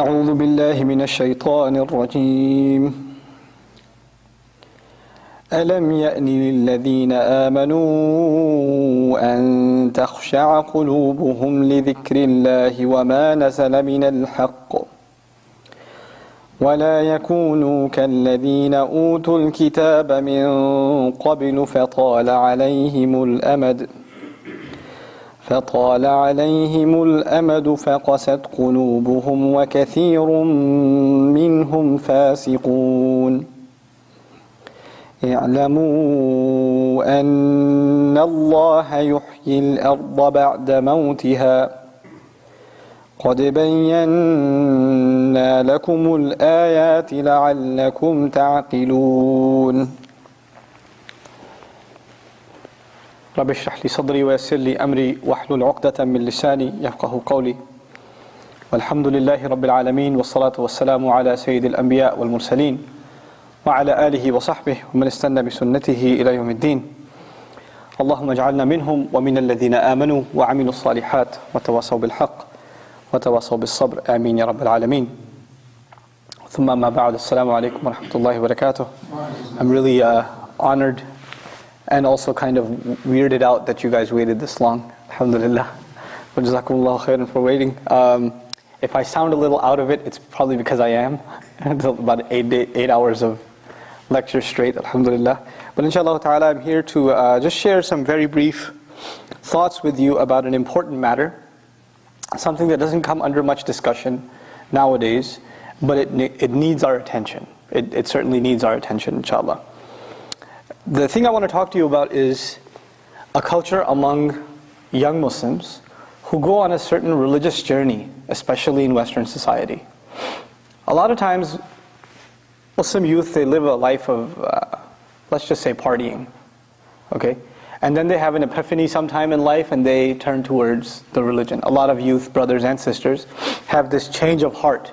أعوذ بالله من الشيطان الرجيم. ألم يأن للذين آمنوا أن تخشع قلوبهم لذكر الله وما نزل من الحق ولا يكونوا كالذين أوتوا الكتاب من قبل فطال عليهم الأمد فطال عليهم الأمد فقست قلوبهم وكثير منهم فاسقون. اعلموا أن الله يحيي الأرض بعد موتها. قد بينا لكم الآيات لعلكم تعقلون. رب اشرح لي صدري ويسر لي أمري واحلل عقدة من لساني يفقه قولي. والحمد لله رب العالمين والصلاة والسلام على سيد الأنبياء والمرسلين وعلى آله وصحبه ومن استنى بسنته إلى يوم الدين. اللهم اجعلنا منهم ومن الذين آمنوا وعملوا الصالحات وتواصوا بالحق وتواصوا بالصبر. آمين يا رب العالمين. ثم ما بعد السلام عليكم ورحمة الله وبركاته. I'm really uh, honored and also kind of weirded out that you guys waited this long Alhamdulillah khairan for waiting um, If I sound a little out of it, it's probably because I am. about eight, eight hours of lecture straight, alhamdulillah. But inshallah ta'ala, I'm here to uh, just share some very brief thoughts with you about an important matter. Something that doesn't come under much discussion nowadays, but it, it needs our attention. It, it certainly needs our attention, inshallah. The thing I want to talk to you about is a culture among young Muslims who go on a certain religious journey, especially in Western society. A lot of times, Muslim youth, they live a life of, uh, let's just say partying, okay? And then they have an epiphany sometime in life and they turn towards the religion. A lot of youth, brothers and sisters, have this change of heart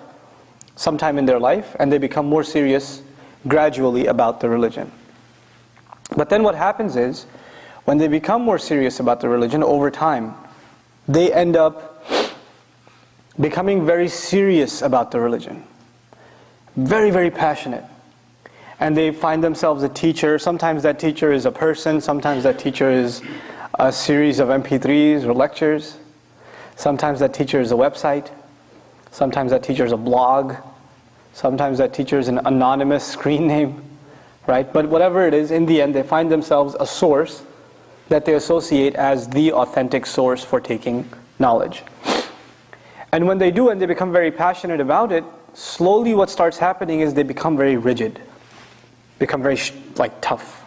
sometime in their life and they become more serious gradually about the religion. But then what happens is, when they become more serious about the religion over time, they end up becoming very serious about the religion. Very, very passionate. And they find themselves a teacher. Sometimes that teacher is a person. Sometimes that teacher is a series of MP3s or lectures. Sometimes that teacher is a website. Sometimes that teacher is a blog. Sometimes that teacher is an anonymous screen name. Right? But whatever it is, in the end, they find themselves a source that they associate as the authentic source for taking knowledge. And when they do and they become very passionate about it, slowly what starts happening is they become very rigid, become very like tough.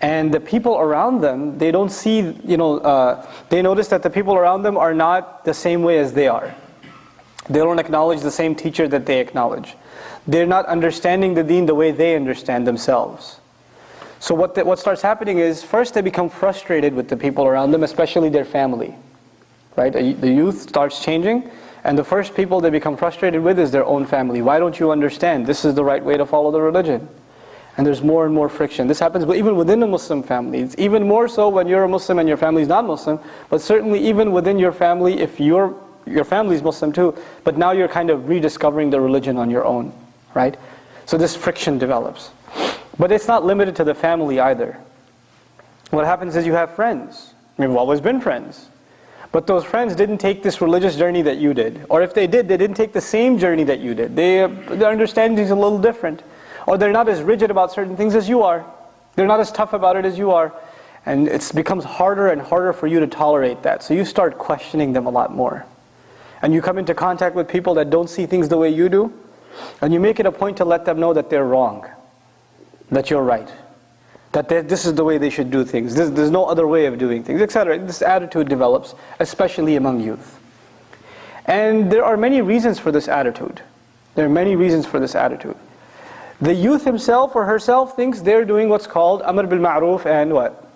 And the people around them, they don't see, you know, uh, they notice that the people around them are not the same way as they are. They don't acknowledge the same teacher that they acknowledge. They're not understanding the deen the way they understand themselves. So what, the, what starts happening is, first they become frustrated with the people around them, especially their family. Right? The youth starts changing, and the first people they become frustrated with is their own family. Why don't you understand? This is the right way to follow the religion. And there's more and more friction. This happens but even within a Muslim family. It's even more so when you're a Muslim and your family is not Muslim, but certainly even within your family, if your your family is Muslim too, but now you're kind of rediscovering the religion on your own, right? So this friction develops. But it's not limited to the family either. What happens is you have friends. We've always been friends. But those friends didn't take this religious journey that you did. Or if they did, they didn't take the same journey that you did. They, their understanding is a little different. Or they're not as rigid about certain things as you are. They're not as tough about it as you are. And it becomes harder and harder for you to tolerate that. So you start questioning them a lot more. And you come into contact with people that don't see things the way you do. And you make it a point to let them know that they're wrong that you're right. That this is the way they should do things. There's, there's no other way of doing things, etc. This attitude develops, especially among youth. And there are many reasons for this attitude. There are many reasons for this attitude. The youth himself or herself thinks they're doing what's called Amr bil Ma'ruf and what?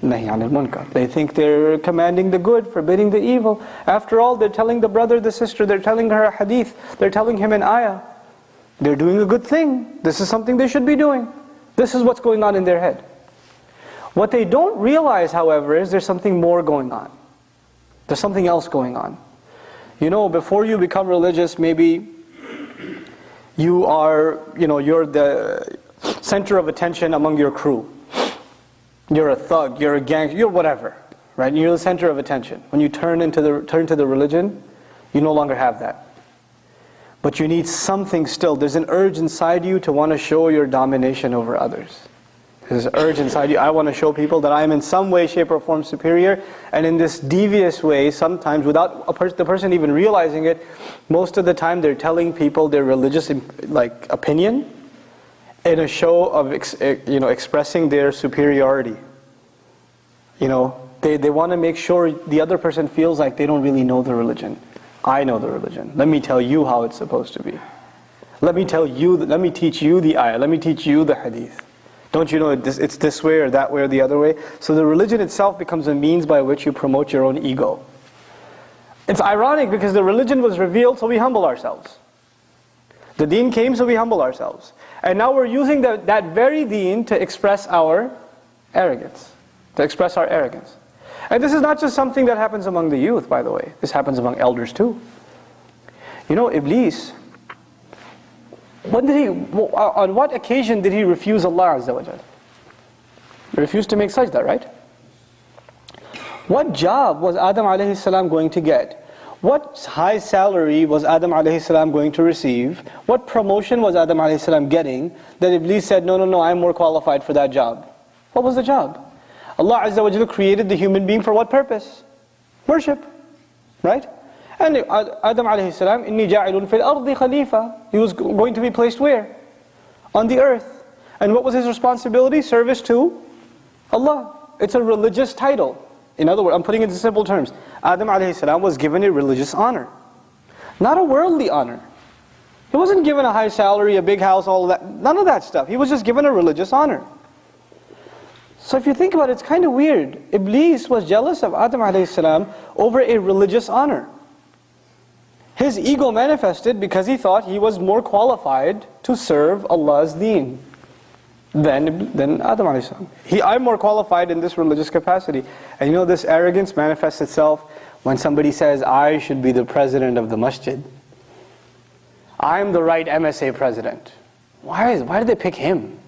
They think they're commanding the good, forbidding the evil. After all, they're telling the brother, the sister, they're telling her a hadith, they're telling him an ayah. They're doing a good thing. This is something they should be doing. This is what's going on in their head. What they don't realize, however, is there's something more going on. There's something else going on. You know, before you become religious, maybe you are, you know, you're the center of attention among your crew. You're a thug, you're a gang, you're whatever, right? You're the center of attention. When you turn into the turn to the religion, you no longer have that. But you need something still. There's an urge inside you to want to show your domination over others. There's an urge inside you. I want to show people that I am in some way, shape, or form superior. And in this devious way, sometimes without per the person even realizing it, most of the time they're telling people their religious like opinion in a show of eh, you know expressing their superiority. You know, they, they want to make sure the other person feels like they don't really know the religion. I know the religion. Let me tell you how it's supposed to be. Let me tell you, let me teach you the ayah. Let me teach you the hadith. Don't you know it's this way or that way or the other way? So the religion itself becomes a means by which you promote your own ego. It's ironic because the religion was revealed so we humble ourselves. The deen came so we humble ourselves. And now we're using the, that very deen to express our arrogance. To express our arrogance. And this is not just something that happens among the youth, by the way. This happens among elders too. You know, Iblis, when did he, on what occasion did he refuse Allah Azza wa Jal? He refused to make sajda, right? What job was Adam alayhi salam going to get? What high salary was Adam alayhi going to receive? What promotion was Adam alayhi getting that Iblis said, no, no, no, I'm more qualified for that job? What was the job? Allah Azza wa created the human being for what purpose? Worship, right? And Adam alayhi salam, inni ja'ilun fil ardi khalifa. He was going to be placed where? On the earth. And what was his responsibility? Service to Allah. It's a religious title. In other words, I'm putting it in simple terms. Adam alayhi was given a religious honor. Not a worldly honor. He wasn't given a high salary, a big house, all that. None of that stuff. He was just given a religious honor. So if you think about it, it's kind of weird. Iblis was jealous of Adam alayhi over a religious honor. His ego manifested because he thought he was more qualified to serve Allah's deen than, than Adam a.s. He, I'm more qualified in this religious capacity. And you know this arrogance manifests itself when somebody says, I should be the president of the masjid. I'm the right MSA president. Why, is, why did they pick him?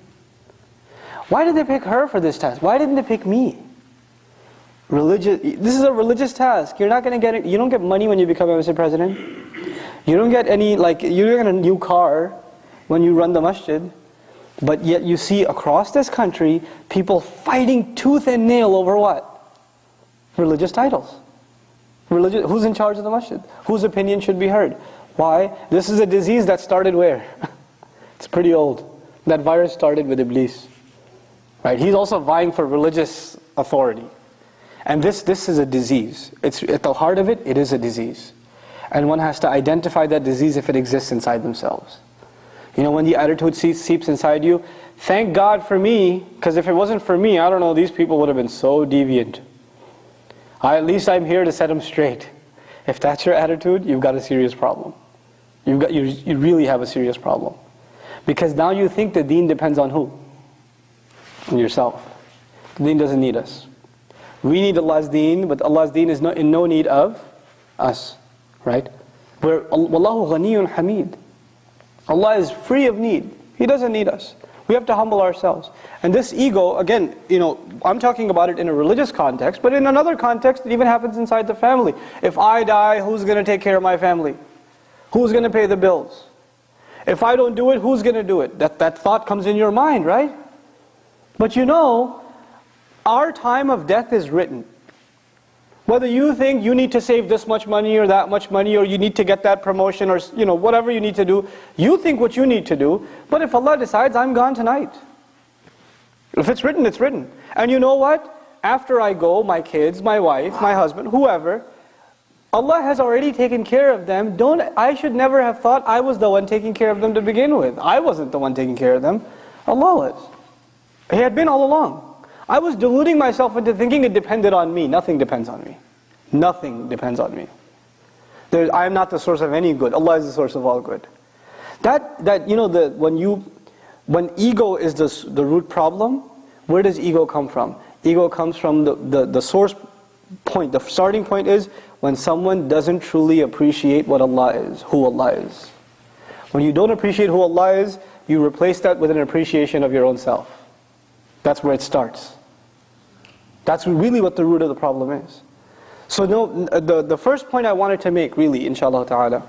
Why did they pick her for this task? Why didn't they pick me? Religious, this is a religious task. You're not going to get it. You don't get money when you become MSA president. You don't get any, like, you don't get a new car when you run the masjid. But yet you see across this country, people fighting tooth and nail over what? Religious titles. Religious, who's in charge of the masjid? Whose opinion should be heard? Why? This is a disease that started where? it's pretty old. That virus started with Iblis. Right? He's also vying for religious authority. And this, this is a disease. It's, at the heart of it, it is a disease. And one has to identify that disease if it exists inside themselves. You know, when the attitude seeps inside you, thank God for me, because if it wasn't for me, I don't know, these people would have been so deviant. I, at least I'm here to set them straight. If that's your attitude, you've got a serious problem. You've got, you, you really have a serious problem. Because now you think the deen depends on who? On yourself. The deen doesn't need us. We need Allah's deen, but Allah's deen is no, in no need of us. Right? We're, Wallahu ghaniyun hamid. Allah is free of need. He doesn't need us. We have to humble ourselves. And this ego, again, you know, I'm talking about it in a religious context, but in another context, it even happens inside the family. If I die, who's going to take care of my family? Who's going to pay the bills? If I don't do it, who's going to do it? That, that thought comes in your mind, right? But you know, our time of death is written. Whether you think you need to save this much money or that much money or you need to get that promotion or you know whatever you need to do, you think what you need to do, but if Allah decides I'm gone tonight. If it's written, it's written. And you know what? After I go, my kids, my wife, my husband, whoever, Allah has already taken care of them. Don't I should never have thought I was the one taking care of them to begin with. I wasn't the one taking care of them. Allah was. He had been all along. I was deluding myself into thinking it depended on me. Nothing depends on me. Nothing depends on me. There, I am not the source of any good. Allah is the source of all good. That, that you know, the, when, you, when ego is the, the root problem, where does ego come from? Ego comes from the, the, the source point. The starting point is when someone doesn't truly appreciate what Allah is, who Allah is. When you don't appreciate who Allah is, you replace that with an appreciation of your own self. That's where it starts. That's really what the root of the problem is. So no, the, the first point I wanted to make really, inshallah ta'ala,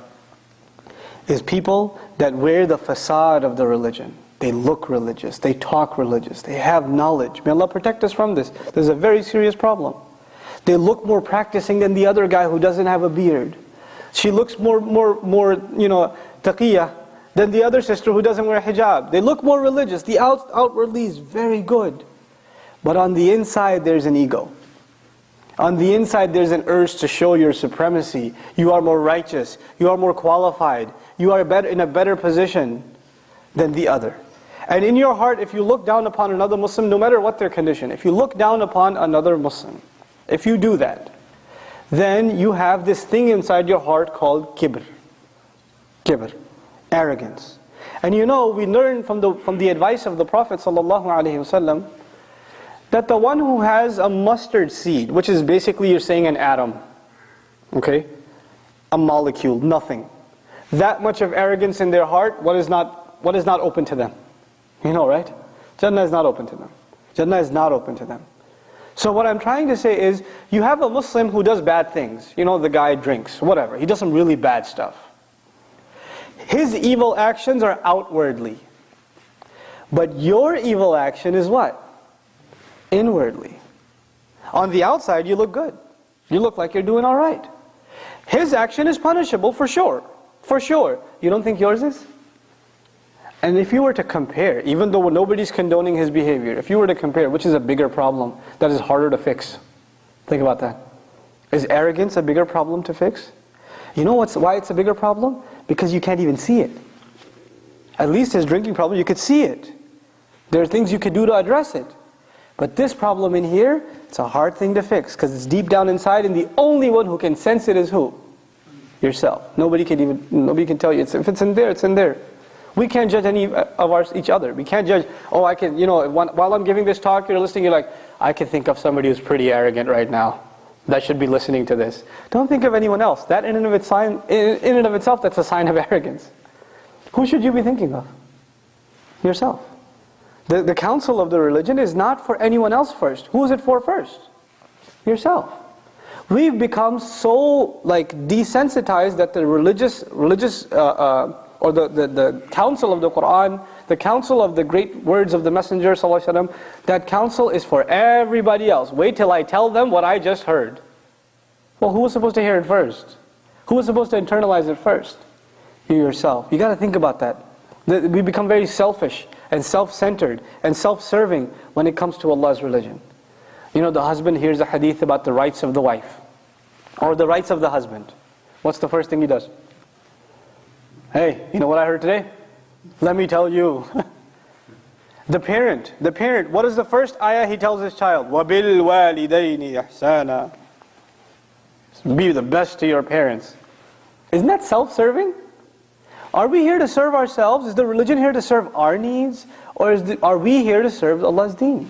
is people that wear the facade of the religion. They look religious, they talk religious, they have knowledge. May Allah protect us from this. There's a very serious problem. They look more practicing than the other guy who doesn't have a beard. She looks more, more, more, you know, taqiyah than the other sister who doesn't wear hijab. They look more religious. The out, outwardly is very good. But on the inside, there's an ego. On the inside, there's an urge to show your supremacy. You are more righteous. You are more qualified. You are better, in a better position than the other. And in your heart, if you look down upon another Muslim, no matter what their condition, if you look down upon another Muslim, if you do that, then you have this thing inside your heart called kibr. Kibr, arrogance. And you know, we learn from the, from the advice of the Prophet ﷺ that the one who has a mustard seed, which is basically you're saying an atom, okay? A molecule, nothing. That much of arrogance in their heart, what is not, what is not open to them? You know, right? Jannah is not open to them. Jannah is not open to them. So what I'm trying to say is, you have a Muslim who does bad things. You know, the guy drinks, whatever. He does some really bad stuff. His evil actions are outwardly. But your evil action is what? Inwardly. On the outside, you look good. You look like you're doing all right. His action is punishable for sure. For sure. You don't think yours is? And if you were to compare, even though nobody's condoning his behavior, if you were to compare, which is a bigger problem that is harder to fix? Think about that. Is arrogance a bigger problem to fix? You know what's why it's a bigger problem? Because you can't even see it. At least his drinking problem, you could see it. There are things you could do to address it. But this problem in here, it's a hard thing to fix because it's deep down inside and the only one who can sense it is who? Yourself. Nobody can even, nobody can tell you. It's, if it's in there, it's in there. We can't judge any uh, of our, each other. We can't judge, oh, I can, you know, while I'm giving this talk, you're listening, you're like, I can think of somebody who's pretty arrogant right now that should be listening to this. Don't think of anyone else. That in and of, its in and of itself, that's a sign of arrogance. Who should you be thinking of? Yourself. The, the counsel of the religion is not for anyone else first. Who is it for first? Yourself. We've become so like desensitized that the religious, religious uh, uh, or the, the, the counsel of the Quran, the counsel of the great words of the Messenger وسلم, that counsel is for everybody else. Wait till I tell them what I just heard. Well, who was supposed to hear it first? Who was supposed to internalize it first? You yourself. You got to think about that. We become very selfish and self-centered and self-serving when it comes to Allah's religion. You know, the husband hears a hadith about the rights of the wife or the rights of the husband. What's the first thing he does? Hey, you know what I heard today? Let me tell you. the parent, the parent, what is the first ayah he tells his child? وَبِالْوَالِدَيْنِ إِحْسَانًا Be the best to your parents. Isn't that self-serving? Are we here to serve ourselves? Is the religion here to serve our needs? Or the, are we here to serve Allah's deen?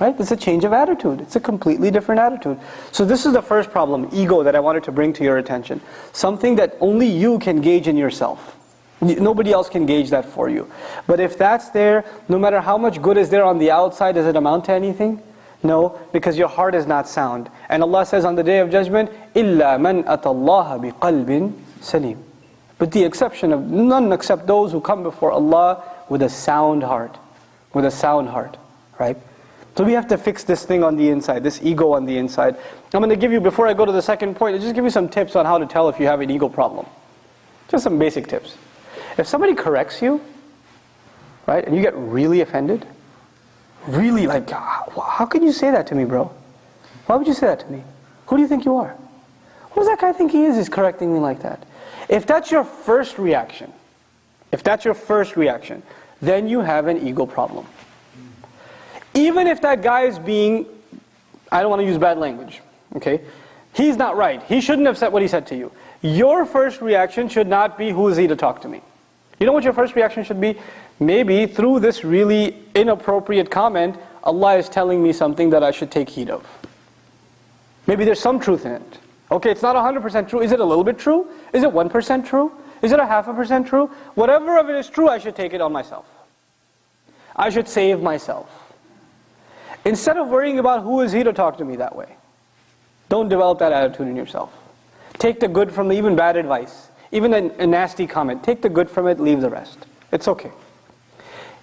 Right? It's a change of attitude. It's a completely different attitude. So this is the first problem, ego, that I wanted to bring to your attention. Something that only you can gauge in yourself. Nobody else can gauge that for you. But if that's there, no matter how much good is there on the outside, does it amount to anything? No, because your heart is not sound. And Allah says on the Day of Judgment, إِلَّا مَنْ أَتَى اللَّهَ بِقَلْبٍ سَلِيمٍ With the exception of none except those who come before Allah with a sound heart. With a sound heart, right? So we have to fix this thing on the inside, this ego on the inside. I'm going to give you, before I go to the second point, I'll just give you some tips on how to tell if you have an ego problem. Just some basic tips. If somebody corrects you, right, and you get really offended, really like, ah, how could you say that to me, bro? Why would you say that to me? Who do you think you are? Who does that guy think he is, is correcting me like that? If that's your first reaction, if that's your first reaction, then you have an ego problem. Even if that guy is being, I don't want to use bad language, okay? He's not right. He shouldn't have said what he said to you. Your first reaction should not be, who is he to talk to me? You know what your first reaction should be? Maybe through this really inappropriate comment, Allah is telling me something that I should take heed of. Maybe there's some truth in it. Okay, it's not 100% true. Is it a little bit true? Is it 1% true? Is it a half a percent true? Whatever of it is true, I should take it on myself. I should save myself. Instead of worrying about who is he to talk to me that way. Don't develop that attitude in yourself. Take the good from the even bad advice. Even a, a nasty comment. Take the good from it, leave the rest. It's okay.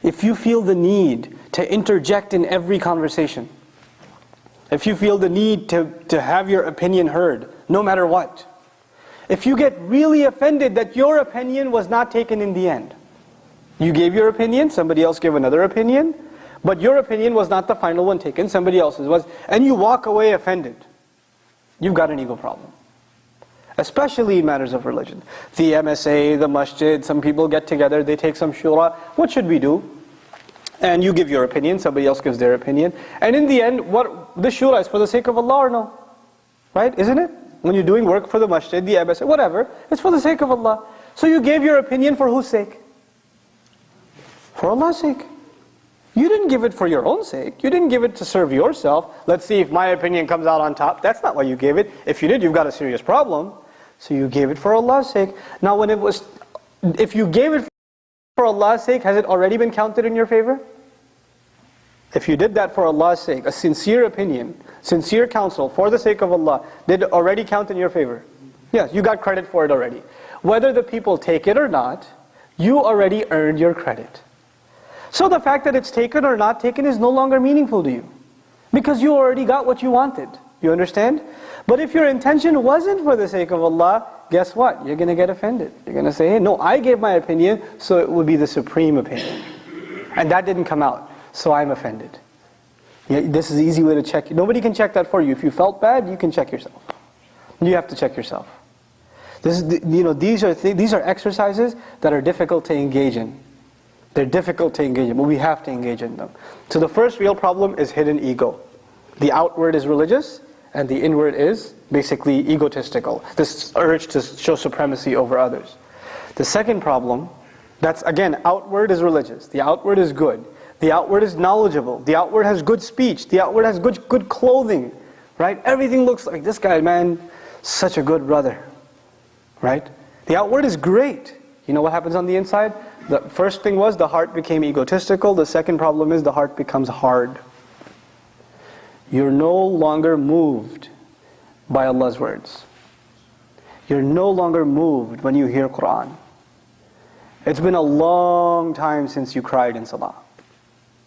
If you feel the need to interject in every conversation, if you feel the need to, to have your opinion heard, no matter what, if you get really offended that your opinion was not taken in the end, you gave your opinion, somebody else gave another opinion, but your opinion was not the final one taken, somebody else's was, and you walk away offended, you've got an ego problem. Especially matters of religion. The MSA, the masjid, some people get together, they take some shura. What should we do? And you give your opinion, somebody else gives their opinion. And in the end, what the shura is for the sake of Allah or no? Right? Isn't it? When you're doing work for the masjid, the MSA, whatever, it's for the sake of Allah. So you gave your opinion for whose sake? For Allah's sake. You didn't give it for your own sake. You didn't give it to serve yourself. Let's see if my opinion comes out on top. That's not why you gave it. If you did, you've got a serious problem. So you gave it for Allah's sake. Now when it was, if you gave it for Allah's sake, has it already been counted in your favor? If you did that for Allah's sake, a sincere opinion, sincere counsel for the sake of Allah, did it already count in your favor? Yes, you got credit for it already. Whether the people take it or not, you already earned your credit. So the fact that it's taken or not taken is no longer meaningful to you. Because you already got what you wanted. You understand? But if your intention wasn't for the sake of Allah, guess what? You're going to get offended. You're going to say, hey, no, I gave my opinion, so it would be the supreme opinion. And that didn't come out, so I'm offended. Yeah, this is easy way to check. Nobody can check that for you. If you felt bad, you can check yourself. You have to check yourself. This is, you know, these are, th these are exercises that are difficult to engage in. They're difficult to engage in, but we have to engage in them. So the first real problem is hidden ego. The outward is religious, and the inward is basically egotistical. This urge to show supremacy over others. The second problem, that's again, outward is religious. The outward is good. The outward is knowledgeable. The outward has good speech. The outward has good, good clothing. Right? Everything looks like this guy, man, such a good brother. Right? The outward is great. You know what happens on the inside? The first thing was the heart became egotistical. The second problem is the heart becomes hard. You're no longer moved by Allah's words. You're no longer moved when you hear Quran. It's been a long time since you cried in Salah.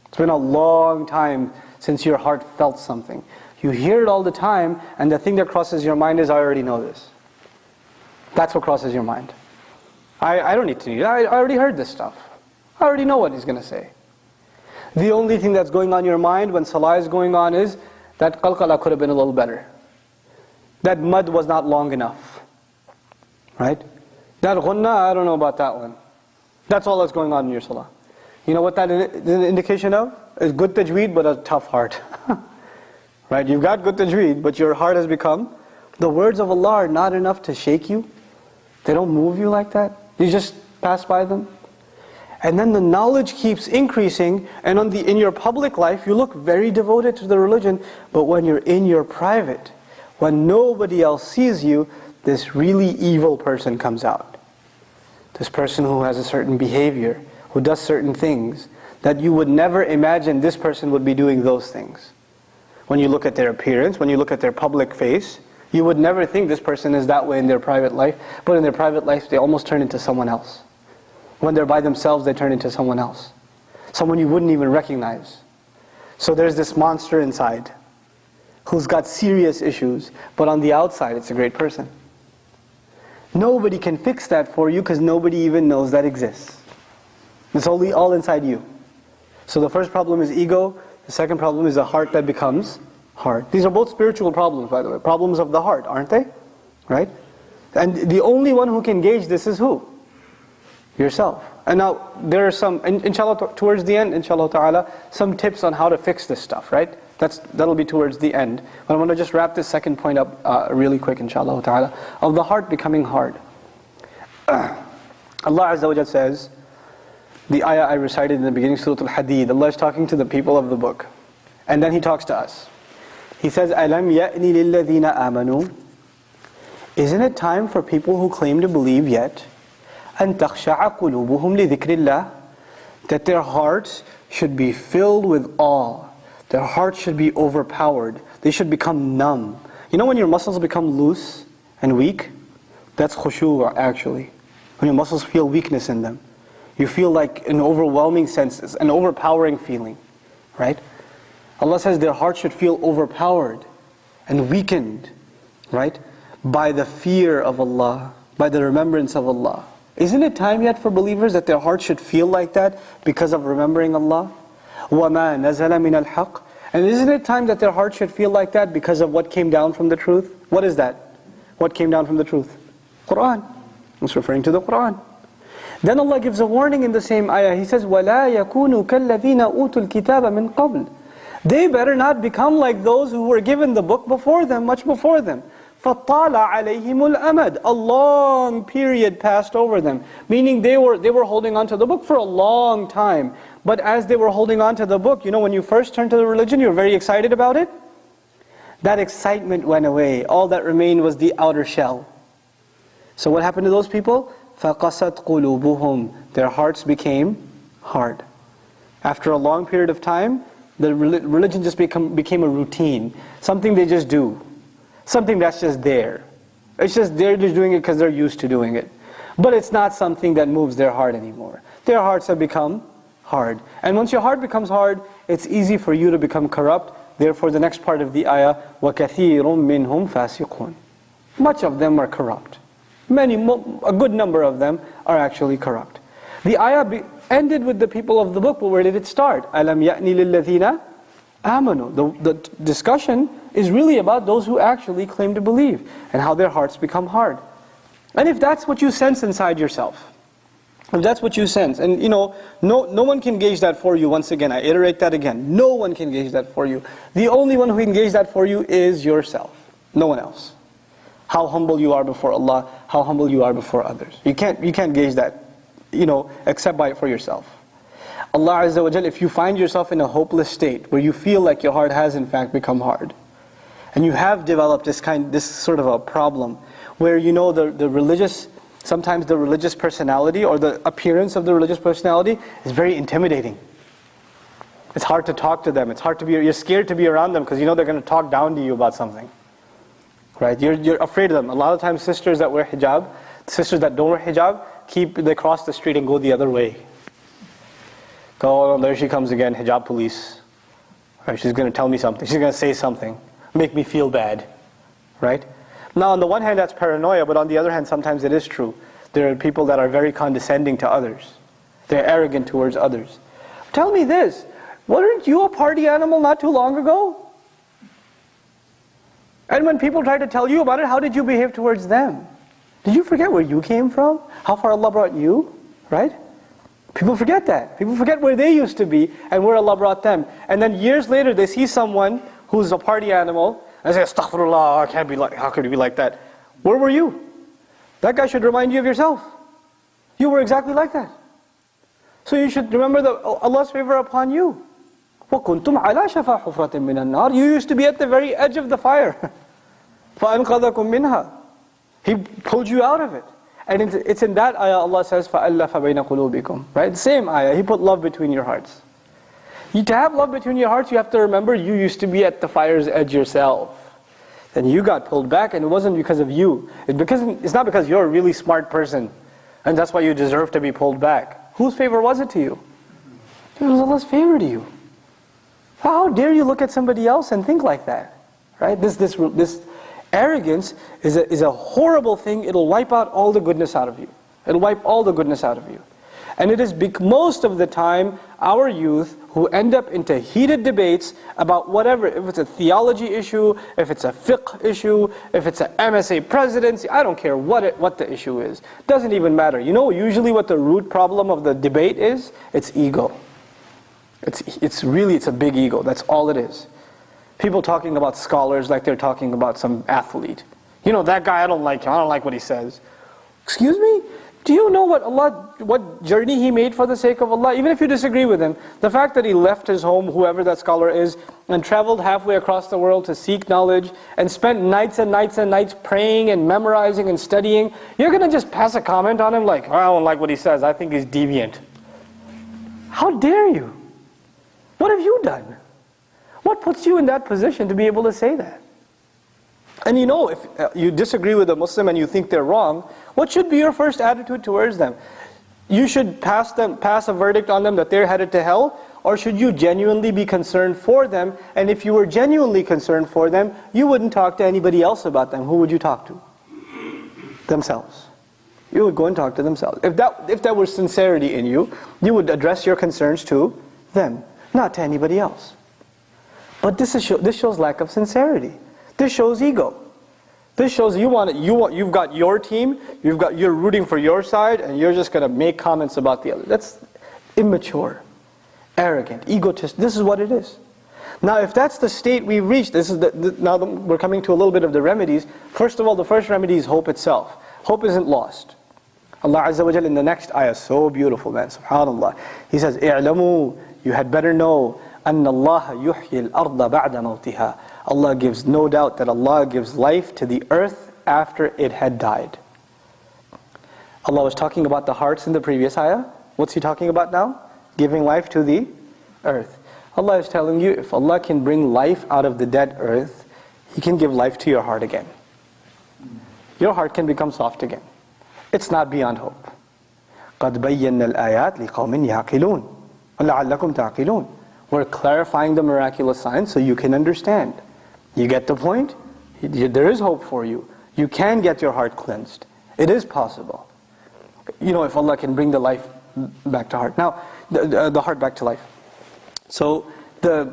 It's been a long time since your heart felt something. You hear it all the time, and the thing that crosses your mind is, I already know this. That's what crosses your mind. I, I don't need to, I, I already heard this stuff. I already know what he's going to say. The only thing that's going on in your mind when salah is going on is that qalqala could have been a little better. That madd was not long enough. Right? That ghunna, I don't know about that one. That's all that's going on in your salah. You know what that is an indication of? It's good tajweed but a tough heart. right? You've got good tajweed but your heart has become, the words of Allah are not enough to shake you. They don't move you like that. You just pass by them. And then the knowledge keeps increasing and on the, in your public life you look very devoted to the religion but when you're in your private, when nobody else sees you, this really evil person comes out. This person who has a certain behavior, who does certain things that you would never imagine this person would be doing those things. When you look at their appearance, when you look at their public face, you would never think this person is that way in their private life, but in their private life they almost turn into someone else. When they're by themselves, they turn into someone else. Someone you wouldn't even recognize. So there's this monster inside who's got serious issues, but on the outside it's a great person. Nobody can fix that for you because nobody even knows that exists. It's only all inside you. So the first problem is ego, the second problem is a heart that becomes hard. These are both spiritual problems, by the way. Problems of the heart, aren't they? Right? And the only one who can gauge this is who? Yourself. And now, there are some, inshallah, towards the end, inshallah ta'ala, some tips on how to fix this stuff, right? That's, that'll be towards the end. But I want to just wrap this second point up uh, really quick, inshallah ta'ala, of the heart becoming hard. Allah Azza wa says, the ayah I recited in the beginning, Surah Al-Hadid, Allah is talking to the people of the book. And then He talks to us. He says, أَلَمْ يَأْنِ لِلَّذِينَ آمَنُوا Isn't it time for people who claim to believe yet أن تخشع قلوبهم لذكر الله that their hearts should be filled with awe. Their hearts should be overpowered. They should become numb. You know when your muscles become loose and weak? That's khushu' actually. When your muscles feel weakness in them. You feel like an overwhelming sense, an overpowering feeling. Right? Allah says their hearts should feel overpowered and weakened. Right? By the fear of Allah. By the remembrance of Allah. Isn't it time yet for believers that their hearts should feel like that because of remembering Allah? وَمَا نَزَلَ مِنَ الْحَقِّ And isn't it time that their hearts should feel like that because of what came down from the truth? What is that? What came down from the truth? Quran. It's referring to the Quran. Then Allah gives a warning in the same ayah. He says, وَلَا يَكُونُوا كَالَّذِينَ أُوتُوا الْكِتَابَ مِنْ قَبْلِ They better not become like those who were given the book before them, much before them. فَطَالَ عَلَيْهِمُ الْأَمَدِ A long period passed over them. Meaning they were, they were holding on to the book for a long time. But as they were holding on to the book, you know when you first turned to the religion, you were very excited about it? That excitement went away. All that remained was the outer shell. So what happened to those people? فَقَسَتْ قُلُوبُهُمْ Their hearts became hard. After a long period of time, the religion just become, became a routine. Something they just do something that's just there. It's just they're just doing it because they're used to doing it. But it's not something that moves their heart anymore. Their hearts have become hard. And once your heart becomes hard, it's easy for you to become corrupt. Therefore, the next part of the ayah, وَكَثِيرٌ مِّنْهُمْ فَاسِقُونَ Much of them are corrupt. Many, a good number of them are actually corrupt. The ayah ended with the people of the book, but where did it start? أَلَمْ يَأْنِ لِلَّذِينَ آمَنُوا The, the discussion is really about those who actually claim to believe and how their hearts become hard. And if that's what you sense inside yourself, if that's what you sense, and you know, no, no one can gauge that for you, once again, I iterate that again, no one can gauge that for you. The only one who can gauge that for you is yourself, no one else. How humble you are before Allah, how humble you are before others. You can't, you can't gauge that, you know, except by it for yourself. Allah Azza wa Jal, if you find yourself in a hopeless state, where you feel like your heart has in fact become hard, and you have developed this kind, this sort of a problem where you know the, the religious, sometimes the religious personality or the appearance of the religious personality is very intimidating. It's hard to talk to them. It's hard to be, you're scared to be around them because you know they're going to talk down to you about something. Right? You're, you're afraid of them. A lot of times sisters that wear hijab, sisters that don't wear hijab, keep, they cross the street and go the other way. Go, oh, there she comes again, hijab police. Right, she's going to tell me something. She's going to say something make me feel bad, right? Now, on the one hand, that's paranoia, but on the other hand, sometimes it is true. There are people that are very condescending to others. They're arrogant towards others. Tell me this, weren't you a party animal not too long ago? And when people try to tell you about it, how did you behave towards them? Did you forget where you came from? How far Allah brought you? Right? People forget that. People forget where they used to be and where Allah brought them. And then years later, they see someone who's a party animal, and say, Astaghfirullah, I can't be like, how could you be like that? Where were you? That guy should remind you of yourself. You were exactly like that. So you should remember the, Allah's favor upon you. وَكُنْتُمْ عَلَى شَفَا حُفْرَةٍ مِّنَ النَّارِ You used to be at the very edge of the fire. فَأَنْقَذَكُم مِّنْهَا He pulled you out of it. And it's in that ayah Allah says, فَأَلَّفَ بَيْنَ قُلُوبِكُم Right? Same ayah. He put love between your hearts. You, to have love between your hearts, you have to remember you used to be at the fire's edge yourself. Then you got pulled back, and it wasn't because of you. It's, because, it's not because you're a really smart person, and that's why you deserve to be pulled back. Whose favor was it to you? It was Allah's favor to you. How dare you look at somebody else and think like that? Right? This, this, this arrogance is a, is a horrible thing. It'll wipe out all the goodness out of you. It'll wipe all the goodness out of you. And it is most of the time our youth who end up into heated debates about whatever, if it's a theology issue, if it's a fiqh issue, if it's an MSA presidency, I don't care what, it, what the issue is. Doesn't even matter. You know usually what the root problem of the debate is? It's ego. It's, it's really, it's a big ego. That's all it is. People talking about scholars like they're talking about some athlete. You know, that guy, I don't like him. I don't like what he says. Excuse me? Do you know what Allah, what journey he made for the sake of Allah? Even if you disagree with him, the fact that he left his home, whoever that scholar is, and traveled halfway across the world to seek knowledge, and spent nights and nights and nights praying and memorizing and studying, you're going to just pass a comment on him like, I don't like what he says, I think he's deviant. How dare you? What have you done? What puts you in that position to be able to say that? And you know, if uh, you disagree with a Muslim and you think they're wrong, what should be your first attitude towards them? You should pass them, pass a verdict on them that they're headed to hell, or should you genuinely be concerned for them? And if you were genuinely concerned for them, you wouldn't talk to anybody else about them. Who would you talk to? Themselves. You would go and talk to themselves. If that, if that was sincerity in you, you would address your concerns to them, not to anybody else. But this, is, this shows lack of sincerity. This shows ego. This shows you want it, you want you've got your team, you've got you're rooting for your side, and you're just gonna make comments about the other. That's immature, arrogant, egotist. This is what it is. Now, if that's the state we've reached, this is the, the, now the, we're coming to a little bit of the remedies. First of all, the first remedy is hope itself. Hope isn't lost. Allah Azza wa in the next ayah, so beautiful, man. Subhanallah. He says, "I'lamu, you had better know, أن الله يحيي الأرض بعد موتها." Allah gives no doubt that Allah gives life to the earth after it had died. Allah was talking about the hearts in the previous ayah. What's He talking about now? Giving life to the earth. Allah is telling you if Allah can bring life out of the dead earth, He can give life to your heart again. Your heart can become soft again. It's not beyond hope. قَدْ بَيَّنَّا الْآيَاتِ لِقَوْمٍ يَعْقِلُونَ وَلَعَلَّكُمْ تَعْقِلُونَ We're clarifying the miraculous signs so you can understand. You get the point? There is hope for you. You can get your heart cleansed. It is possible. You know, if Allah can bring the life back to heart. Now, the, the heart back to life. So, the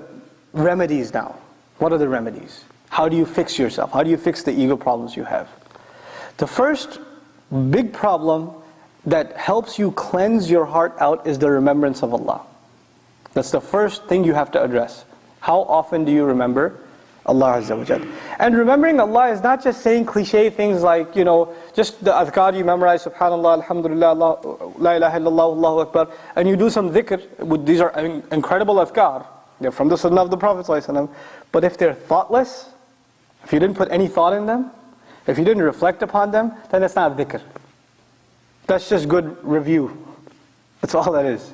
remedies now. What are the remedies? How do you fix yourself? How do you fix the ego problems you have? The first big problem that helps you cleanse your heart out is the remembrance of Allah. That's the first thing you have to address. How often do you remember? Allah Azza wa. And remembering Allah is not just saying cliche things like, you know, just the adhkar you memorize, subhanallah, alhamdulillah, Allah, la ilaha illallah, Allahu Akbar, and you do some dhikr, these are incredible adhkar, they're from the sunnah of the Prophet but if they're thoughtless, if you didn't put any thought in them, if you didn't reflect upon them, then it's not dhikr. That's just good review. That's all that is.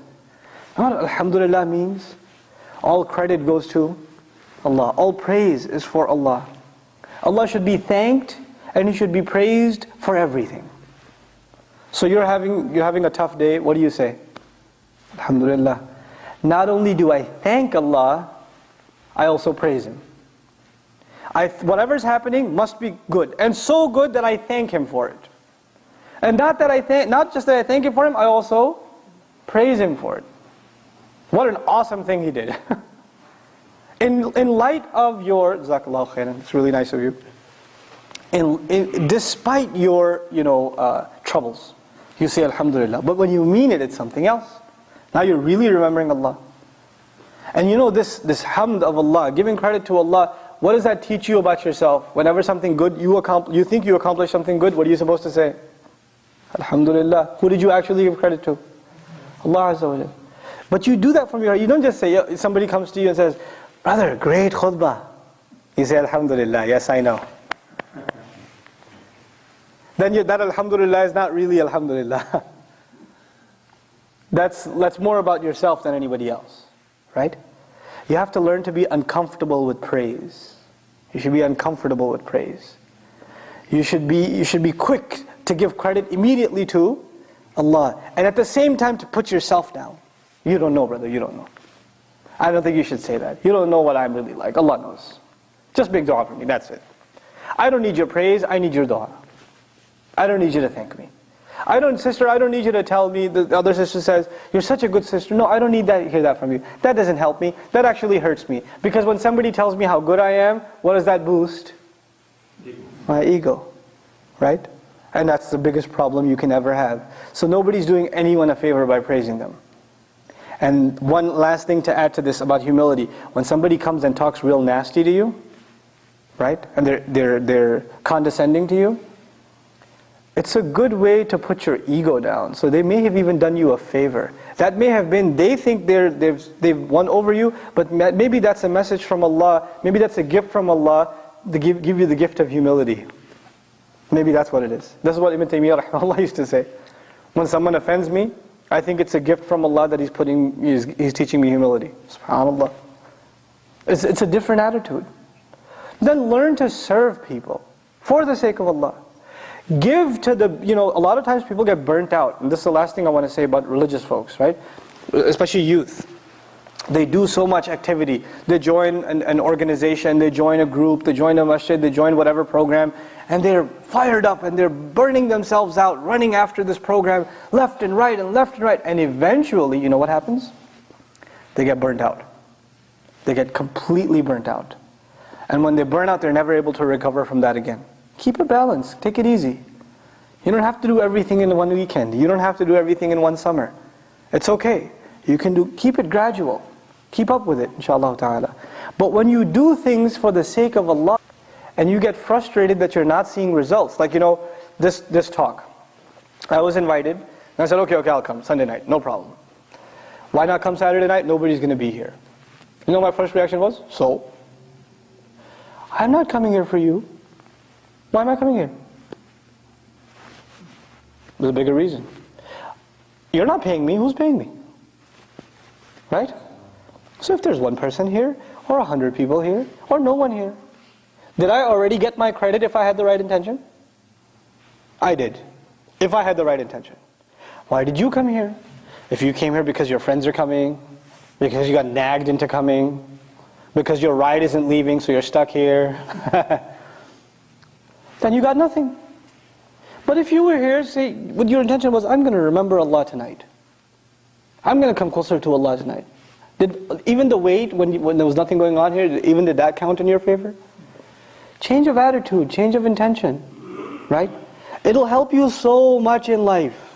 alhamdulillah means? All credit goes to Allah. All praise is for Allah. Allah should be thanked and He should be praised for everything. So you're having, you're having a tough day, what do you say? Alhamdulillah. Not only do I thank Allah, I also praise Him. I, whatever's happening must be good, and so good that I thank Him for it. And not that I thank, not just that I thank Him for Him, I also praise Him for it. What an awesome thing He did. in, in light of your, Jazakallah khairan, it's really nice of you. In, in, despite your, you know, uh, troubles, you say Alhamdulillah. But when you mean it, it's something else. Now you're really remembering Allah. And you know this, this hamd of Allah, giving credit to Allah, what does that teach you about yourself? Whenever something good, you, accomplish, you think you accomplished something good, what are you supposed to say? Alhamdulillah. Who did you actually give credit to? Allah Azza wa But you do that from your heart. You don't just say, somebody comes to you and says, Brother, great khutbah. You say, Alhamdulillah, yes, I know. then you, that Alhamdulillah is not really Alhamdulillah. that's, that's more about yourself than anybody else, right? You have to learn to be uncomfortable with praise. You should be uncomfortable with praise. You should be, you should be quick to give credit immediately to Allah. And at the same time to put yourself down. You don't know, brother, you don't know. I don't think you should say that. You don't know what I'm really like. Allah knows. Just make dua for me, that's it. I don't need your praise, I need your dua. I don't need you to thank me. I don't, sister, I don't need you to tell me, the other sister says, you're such a good sister. No, I don't need that, hear that from you. That doesn't help me. That actually hurts me. Because when somebody tells me how good I am, what does that boost? My ego. Right? And that's the biggest problem you can ever have. So nobody's doing anyone a favor by praising them. And one last thing to add to this about humility. When somebody comes and talks real nasty to you, right? And they're, they're, they're condescending to you, It's a good way to put your ego down. So they may have even done you a favor. That may have been, they think they're, they've, they've won over you, but maybe that's a message from Allah, maybe that's a gift from Allah to give, give you the gift of humility. Maybe that's what it is. This is what Ibn Taymiyyah used to say. When someone offends me, I think it's a gift from Allah that He's putting, He's, he's teaching me humility. SubhanAllah. It's, it's a different attitude. Then learn to serve people for the sake of Allah. Give to the, you know, a lot of times people get burnt out. And this is the last thing I want to say about religious folks, right? Especially youth. They do so much activity. They join an, an, organization, they join a group, they join a masjid, they join whatever program, and they're fired up and they're burning themselves out, running after this program, left and right and left and right. And eventually, you know what happens? They get burnt out. They get completely burnt out. And when they burn out, they're never able to recover from that again. Keep a balance. Take it easy. You don't have to do everything in one weekend. You don't have to do everything in one summer. It's okay. You can do, keep it gradual. Keep up with it, inshallah ta'ala. But when you do things for the sake of Allah, and you get frustrated that you're not seeing results, like you know, this, this talk. I was invited, and I said, okay, okay, I'll come, Sunday night, no problem. Why not come Saturday night? Nobody's going to be here. You know my first reaction was? So? I'm not coming here for you. Why am I coming here? There's a bigger reason. You're not paying me, who's paying me? Right? So if there's one person here, or a hundred people here, or no one here, did I already get my credit if I had the right intention? I did, if I had the right intention. Why did you come here? If you came here because your friends are coming, because you got nagged into coming, because your ride isn't leaving so you're stuck here, then you got nothing. But if you were here, say, what your intention was, I'm going to remember Allah tonight. I'm going to come closer to Allah tonight. Did even the wait when you, when there was nothing going on here, even did that count in your favor? Change of attitude, change of intention, right? It'll help you so much in life.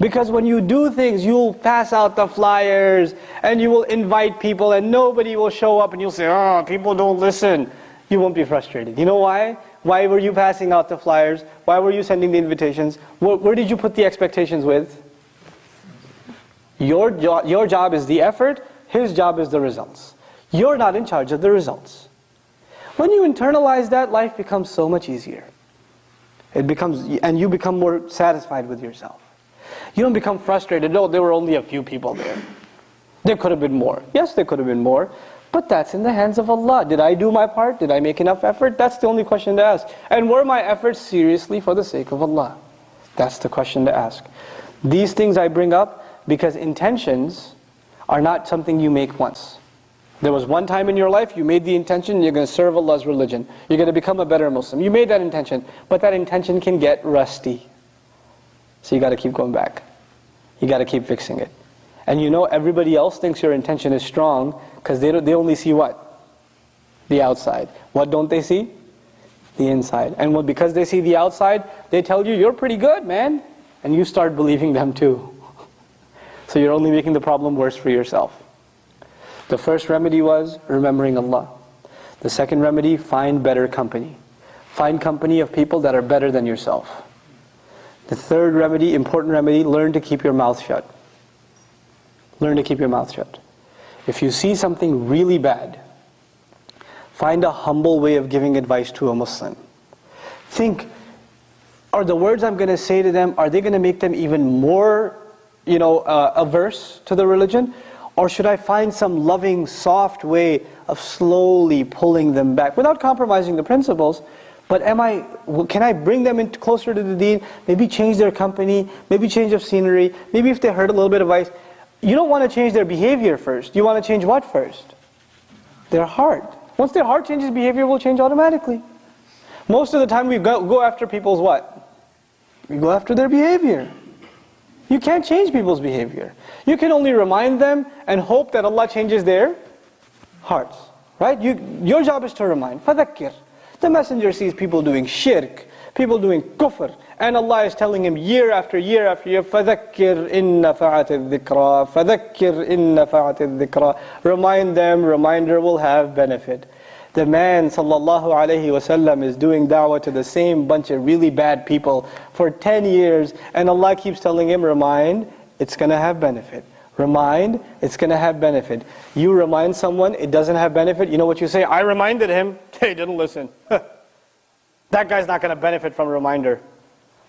Because when you do things, you'll pass out the flyers and you will invite people and nobody will show up and you'll say, oh, people don't listen. You won't be frustrated. You know why? Why were you passing out the flyers? Why were you sending the invitations? Where, where did you put the expectations with? Your, jo your job is the effort, his job is the results. You're not in charge of the results. When you internalize that, life becomes so much easier. It becomes, and you become more satisfied with yourself. You don't become frustrated, no, there were only a few people there. There could have been more. Yes, there could have been more. But that's in the hands of Allah. Did I do my part? Did I make enough effort? That's the only question to ask. And were my efforts seriously for the sake of Allah? That's the question to ask. These things I bring up because intentions are not something you make once. There was one time in your life you made the intention you're going to serve Allah's religion. You're going to become a better Muslim. You made that intention, but that intention can get rusty. So you got to keep going back. You got to keep fixing it. And you know everybody else thinks your intention is strong because they, they only see what? The outside. What don't they see? The inside. And when, because they see the outside, they tell you, you're pretty good, man. And you start believing them too. So you're only making the problem worse for yourself. The first remedy was remembering Allah. The second remedy, find better company. Find company of people that are better than yourself. The third remedy, important remedy, learn to keep your mouth shut. Learn to keep your mouth shut. If you see something really bad, find a humble way of giving advice to a Muslim. Think, are the words I'm going to say to them, are they going to make them even more you know, uh, averse to the religion? Or should I find some loving, soft way of slowly pulling them back without compromising the principles? But am I, can I bring them in closer to the deen? Maybe change their company, maybe change of scenery, maybe if they heard a little bit of advice. You don't want to change their behavior first. You want to change what first? Their heart. Once their heart changes, behavior will change automatically. Most of the time we go, go after people's what? We go after their behavior. You can't change people's behavior. You can only remind them and hope that Allah changes their hearts. Right? You, your job is to remind. فَذَكِّرْ The messenger sees people doing shirk, people doing kufr, and Allah is telling him year after year after year, فَذَكِّرْ إِنَّ فَعَتِ الذِّكْرَى فَذَكِّرْ إِنَّ فَعَتِ الذِّكْرَى Remind them, reminder will have benefit. The man sallallahu alayhi wasallam is doing da'wah to the same bunch of really bad people for 10 years and Allah keeps telling him, remind, it's going to have benefit. Remind, it's going to have benefit. You remind someone, it doesn't have benefit. You know what you say? I reminded him. He didn't listen. that guy's not going to benefit from a reminder.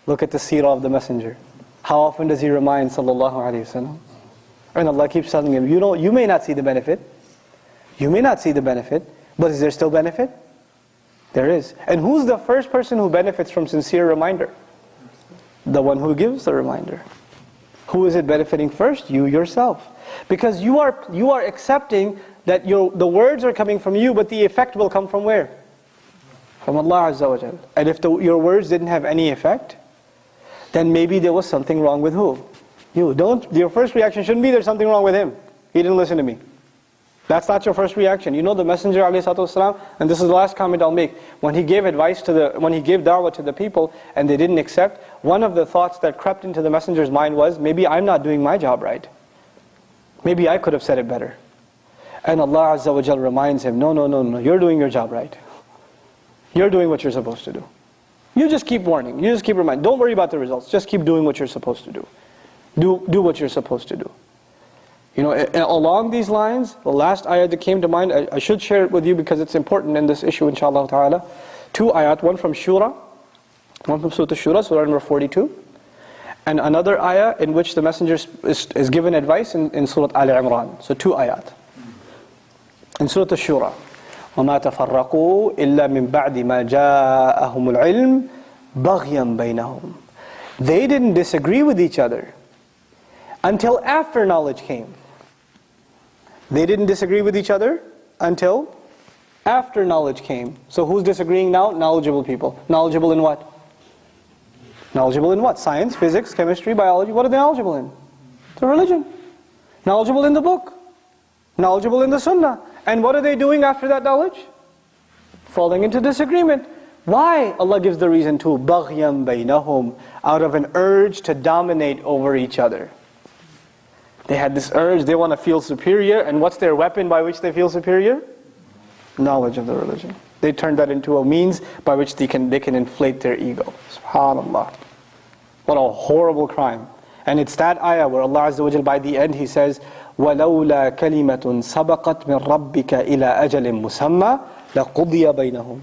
Look at the seerah of the messenger. How often does he remind sallallahu alayhi wasallam? And Allah keeps telling him, you know, you may not see the benefit. You may not see the benefit, but is there still benefit? There is. And who's the first person who benefits from sincere reminder? The one who gives the reminder. Who is it benefiting first? You yourself. Because you are, you are accepting that the words are coming from you, but the effect will come from where? From Allah Azza wa Jal. And if the, your words didn't have any effect, then maybe there was something wrong with who? You. Don't, your first reaction shouldn't be there's something wrong with him. He didn't listen to me. That's not your first reaction. You know the Messenger والسلام, and this is the last comment I'll make. When he gave advice to the, when he gave da'wah to the people and they didn't accept, one of the thoughts that crept into the Messenger's mind was, maybe I'm not doing my job right. Maybe I could have said it better. And Allah Azza wa Jal reminds him, no, no, no, no, you're doing your job right. You're doing what you're supposed to do. You just keep warning, you just keep reminding. Don't worry about the results, just keep doing what you're supposed to do. Do, do what you're supposed to do. You know, along these lines, the last ayat that came to mind, I, I, should share it with you because it's important in this issue, inshallah ta'ala. Two ayat, one from Shura, one from Surah Shura, Surah number 42, and another ayah in which the messenger is, is given advice in, in Surah Al Imran. So two ayat. In Surah Shura, وَمَا تَفَرَّقُوا إِلَّا مِن بَعْدِ مَا جَاءَهُمُ الْعِلْمِ بَغْيًا بَيْنَهُمْ They didn't disagree with each other until after knowledge came. They didn't disagree with each other until after knowledge came. So who's disagreeing now? Knowledgeable people. Knowledgeable in what? Knowledgeable in what? Science, physics, chemistry, biology. What are they knowledgeable in? The religion. Knowledgeable in the book. Knowledgeable in the sunnah. And what are they doing after that knowledge? Falling into disagreement. Why? Allah gives the reason to بَغْيًا بَيْنَهُمْ Out of an urge to dominate over each other. They had this urge, they want to feel superior, and what's their weapon by which they feel superior? Knowledge of the religion. They turn that into a means by which they can, they can inflate their ego. SubhanAllah. What a horrible crime. And it's that ayah where Allah Azza wa by the end He says, وَلَوْلَا كَلِمَةٌ سَبَقَتْ مِنْ رَبِّكَ إِلَىٰ أَجَلٍ مُسَمَّى لَقُضِيَ بَيْنَهُمْ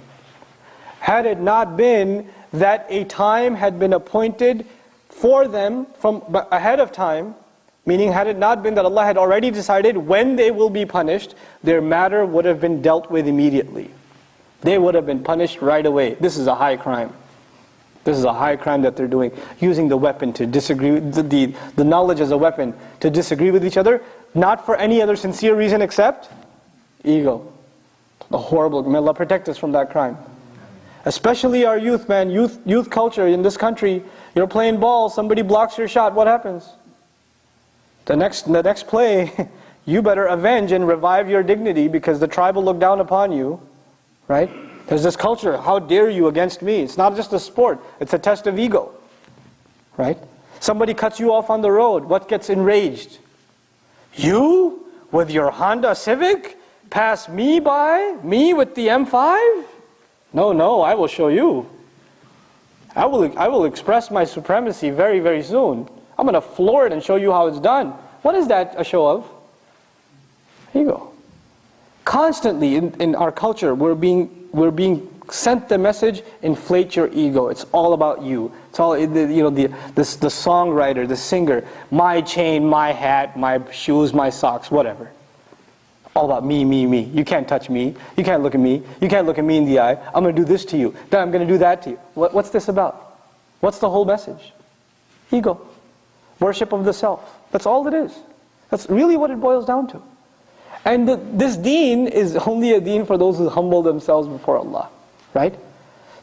Had it not been that a time had been appointed for them from ahead of time, Meaning, had it not been that Allah had already decided when they will be punished, their matter would have been dealt with immediately. They would have been punished right away. This is a high crime. This is a high crime that they're doing. Using the weapon to disagree, the, the, the knowledge as a weapon to disagree with each other, not for any other sincere reason except ego. A horrible, may Allah protect us from that crime. Especially our youth, man, youth, youth culture in this country. You're playing ball, somebody blocks your shot, what happens? The next, the next play, you better avenge and revive your dignity because the tribe will look down upon you, right? There's this culture, how dare you against me? It's not just a sport, it's a test of ego, right? Somebody cuts you off on the road, what gets enraged? You, with your Honda Civic, pass me by, me with the M5? No, no, I will show you. I will, I will express my supremacy very, very soon. I'm going to floor it and show you how it's done. What is that a show of? Ego. Constantly in, in our culture, we're being, we're being sent the message, inflate your ego. It's all about you. It's all, you know, the, the, the songwriter, the singer, my chain, my hat, my shoes, my socks, whatever. All about me, me, me. You can't touch me. You can't look at me. You can't look at me in the eye. I'm going to do this to you. Then I'm going to do that to you. What, what's this about? What's the whole message? Ego. Worship of the self. That's all it is. That's really what it boils down to. And the, this deen is only a deen for those who humble themselves before Allah. Right?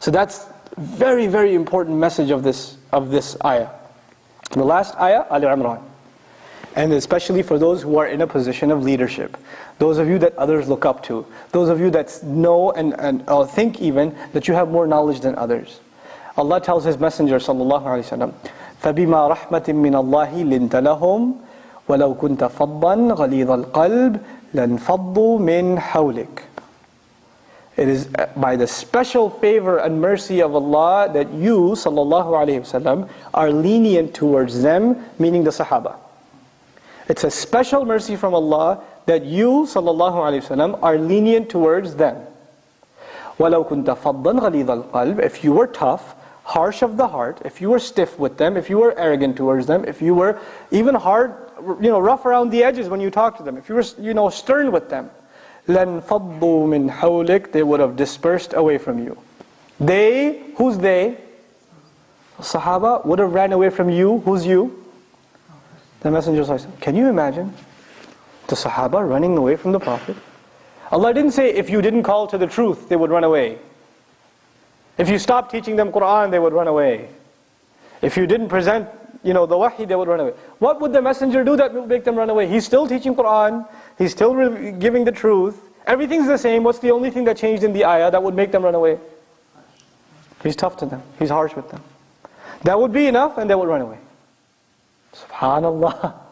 So that's very, very important message of this, of this ayah. The last ayah, Ali Imran. And especially for those who are in a position of leadership. Those of you that others look up to. Those of you that know and, and uh, think even that you have more knowledge than others. Allah tells His Messenger sallallahu alaihi wasallam, فبما رحمة من الله لنت لهم ولو كنت فظا غليظ القلب لانفضوا من حولك It is by the special favor and mercy of Allah that you, sallallahu alayhi wasallam, are lenient towards them, meaning the Sahaba. It's a special mercy from Allah that you, sallallahu alayhi wasallam, are lenient towards them. وَلَوْ كُنْتَ فَضًّا غَلِيظَ الْقَلْبِ If you were tough, harsh of the heart, if you were stiff with them, if you were arrogant towards them, if you were even hard, you know, rough around the edges when you talk to them, if you were, you know, stern with them, لَنْ فَضُّوا مِنْ حَوْلِكَ They would have dispersed away from you. They, who's they? Sahaba would have ran away from you. Who's you? The Messenger said, Can you imagine the Sahaba running away from the Prophet? Allah didn't say if you didn't call to the truth, they would run away. If you stopped teaching them Quran, they would run away. If you didn't present, you know, the wahi, they would run away. What would the messenger do that would make them run away? He's still teaching Quran, he's still giving the truth. Everything's the same. What's the only thing that changed in the ayah that would make them run away? He's tough to them. He's harsh with them. That would be enough and they would run away. Subhanallah.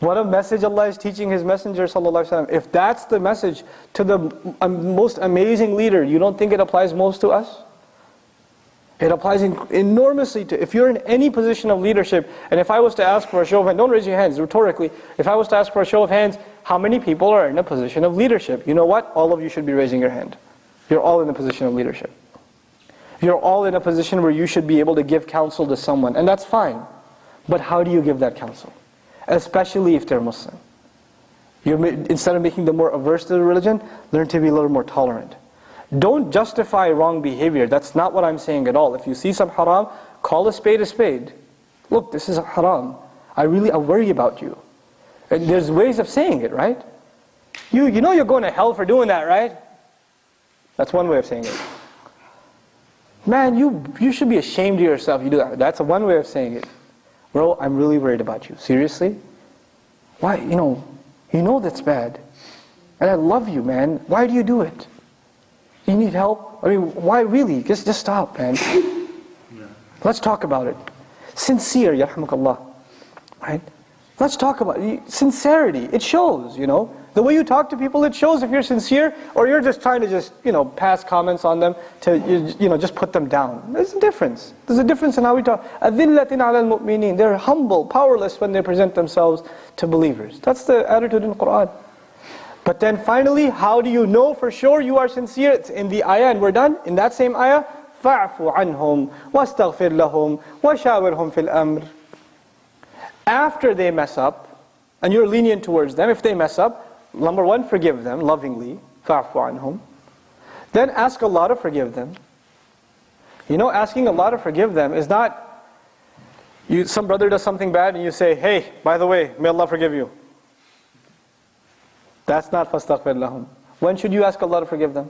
What a message Allah is teaching His Messenger. If that's the message to the um, most amazing leader, you don't think it applies most to us? It applies enormously to, if you're in any position of leadership, and if I was to ask for a show of hands, don't raise your hands, rhetorically, if I was to ask for a show of hands, how many people are in a position of leadership? You know what? All of you should be raising your hand. You're all in a position of leadership. You're all in a position where you should be able to give counsel to someone, and that's fine. But how do you give that counsel? Especially if they're Muslim. You're, instead of making them more averse to the religion, learn to be a little more tolerant. Don't justify wrong behavior. That's not what I'm saying at all. If you see some haram, call a spade a spade. Look, this is haram. I really I worry about you. And there's ways of saying it, right? You, you know you're going to hell for doing that, right? That's one way of saying it. Man, you, you should be ashamed of yourself you do that. That's one way of saying it. Bro, I'm really worried about you. Seriously? Why, you know, you know that's bad. And I love you, man. Why do you do it? You need help? I mean, why really? Just, just stop, man. Yeah. Let's talk about it. Sincere, yarhamukallah. Right? Let's talk about it. Sincerity. It shows, you know. The way you talk to people, it shows if you're sincere or you're just trying to just, you know, pass comments on them to, you know, just put them down. There's a difference. There's a difference in how we talk. أَذِلَّةٍ عَلَى الْمُؤْمِنِينَ They're humble, powerless when they present themselves to believers. That's the attitude in the Qur'an. But then finally, how do you know for sure you are sincere? It's in the ayah and we're done. In that same ayah, فَاعْفُ عَنْهُمْ وَاسْتَغْفِرْ لَهُمْ وَشَاوِرْهُمْ فِي الْأَمْرِ After they mess up, and you're lenient towards them, if they mess up, number one, forgive them lovingly, فَاعْفُ عَنْهُمْ Then ask Allah to forgive them. You know, asking Allah to forgive them is not, you, some brother does something bad and you say, hey, by the way, may Allah forgive you. That's not fastaghfir lahum. When should you ask Allah to forgive them?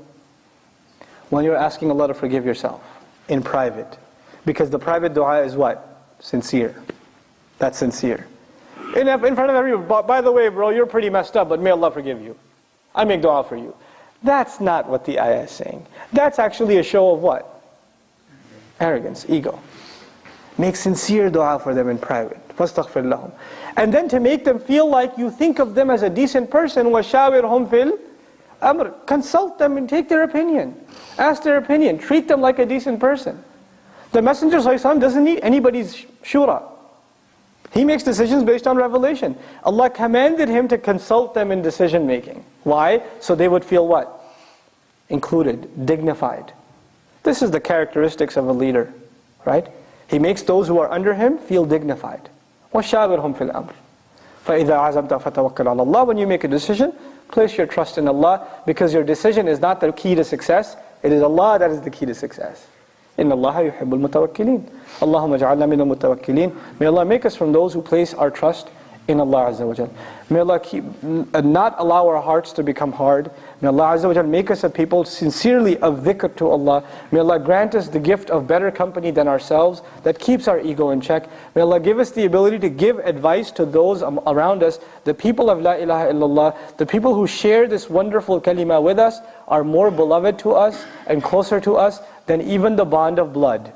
When you're asking Allah to forgive yourself, in private. Because the private dua is what? Sincere. That's sincere. In, in front of everyone, by the way, bro, you're pretty messed up, but may Allah forgive you. I make dua for you. That's not what the ayah is saying. That's actually a show of what? Arrogance, ego. Make sincere dua for them in private. فَاسْتَغْفِرْ لَهُمْ And then to make them feel like you think of them as a decent person, وَشَاوِرْهُمْ فِي الْأَمْرِ Consult them and take their opinion. Ask their opinion. Treat them like a decent person. The Messenger doesn't need anybody's shura. He makes decisions based on revelation. Allah commanded him to consult them in decision making. Why? So they would feel what? Included, dignified. This is the characteristics of a leader, right? He makes those who are under him feel dignified. وَشَاوِرْهُمْ فِي الْأَمْرِ فَإِذَا عَزَمْتَ فَتَوَكَّلْ عَلَى اللَّهِ When you make a decision, place your trust in Allah because your decision is not the key to success. It is Allah that is the key to success. إِنَّ اللَّهَ يُحِبُّ الْمُتَوَكِّلِينَ اللهم اجعلنا من المتوكلين May Allah make us from those who place our trust in Allah Azza wa Jal. May Allah keep, not allow our hearts to become hard. May Allah Azza wa Jal make us a people sincerely of dhikr to Allah. May Allah grant us the gift of better company than ourselves that keeps our ego in check. May Allah give us the ability to give advice to those around us. The people of La ilaha illallah, the people who share this wonderful kalima with us are more beloved to us and closer to us than even the bond of blood.